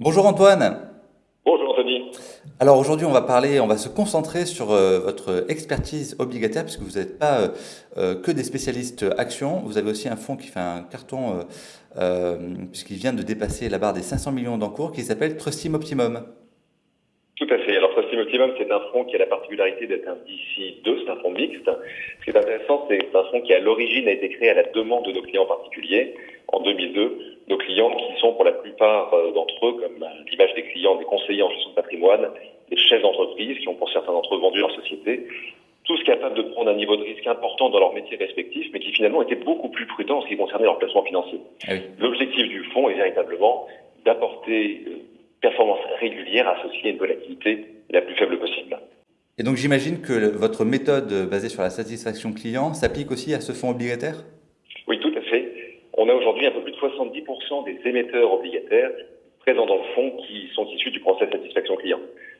Bonjour Antoine. Bonjour Anthony. Alors aujourd'hui, on va parler, on va se concentrer sur euh, votre expertise obligataire, puisque vous n'êtes pas euh, euh, que des spécialistes actions. Vous avez aussi un fonds qui fait un carton, puisqu'il vient de dépasser la barre des 500 millions d'encours, qui s'appelle Trustim Optimum. Tout à fait. Alors Trustim Optimum, c'est un fonds qui a la particularité d'être un DC2, c'est un fonds mixte. Ce qui est intéressant, c'est un fonds qui à l'origine a été créé à la demande de nos clients particuliers en 2002 nos clients qui sont pour la plupart euh, d'entre eux, comme l'image des clients, des conseillers en gestion de patrimoine, des chefs d'entreprise qui ont pour certains d'entre eux vendu leur société, tous capables de prendre un niveau de risque important dans leur métier respectif, mais qui finalement étaient beaucoup plus prudents en ce qui concernait leur placement financier. Ah L'objectif du fonds est véritablement d'apporter une performance régulière associée à une volatilité la plus faible possible. Et donc j'imagine que votre méthode basée sur la satisfaction client s'applique aussi à ce fonds obligataire Oui, tout à fait on a aujourd'hui un peu plus de 70% des émetteurs obligataires présents dans le fonds qui sont issus du procès satisfaction client.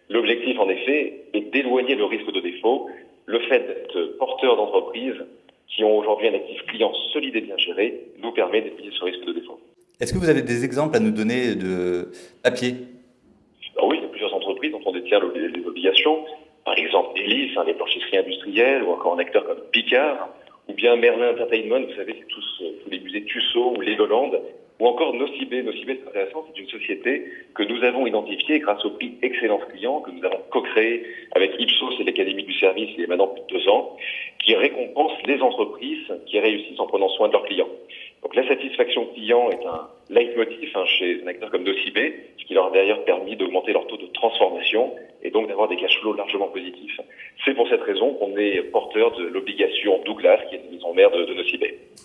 L'objectif, en effet, est d'éloigner le risque de défaut, le fait d'être porteur d'entreprises qui ont aujourd'hui un actif client solide et bien géré nous permet d'éviter ce risque de défaut. Est-ce que vous avez des exemples à nous donner de papier Oui, il y a plusieurs entreprises dont on détient les obligations. Par exemple, Elis, hein, les blanchisseries industrielles, ou encore un acteur comme Picard, bien Merlin Entertainment, vous savez, c'est tous, euh, les musées Tussaud ou Legoland, ou encore Nocibé. Nocibé, c'est intéressant, c'est une société que nous avons identifiée grâce au prix Excellence Client que nous avons co-créé avec Ipsos et l'Académie du Service il y a maintenant plus de deux ans, qui récompense les entreprises qui réussissent en prenant soin de leurs clients. Donc la satisfaction client est un leitmotiv hein, chez un acteur comme Nocibé, ce qui leur a d'ailleurs permis d'augmenter leur taux de transformation et donc d'avoir des cash flows largement positifs. C'est pour cette raison qu'on est porteur de l'obligation Douglas, qui est mère de, de.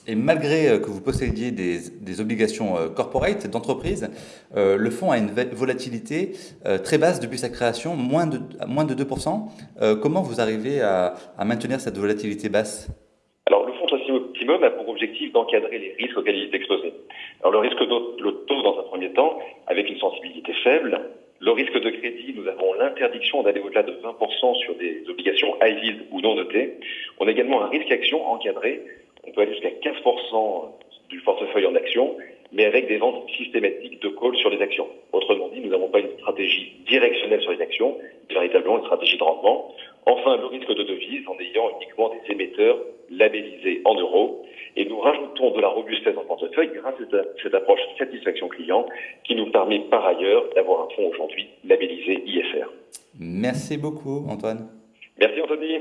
Et malgré euh, que vous possédiez des, obligations euh, corporate d'entreprise, euh, le fonds a une volatilité très basse depuis sa création, moins de, moins de 2%. comment vous arrivez à, maintenir cette volatilité basse? Alors le fonds Optimum a pour objectif d'encadrer les risques auxquels il est exposé. Alors le risque de taux dans un premier temps, avec une sensibilité faible, le risque de crédit, nous avons l'interdiction d'aller au-delà de 20% sur des obligations high yield ou non notées. On a également un risque action encadré. On peut aller jusqu'à 15% du portefeuille en actions, mais avec des ventes systématiques de call sur les actions. Autrement dit, nous n'avons pas une stratégie directionnelle sur les actions, mais véritablement une stratégie de rendement. Enfin, le risque de devise en ayant uniquement des émetteurs labellisés en euros. Et nous rajoutons de la robustesse en portefeuille grâce à cette approche satisfaction client qui nous permet par ailleurs d'avoir un fonds aujourd'hui labellisé. Merci beaucoup Antoine. Merci Anthony.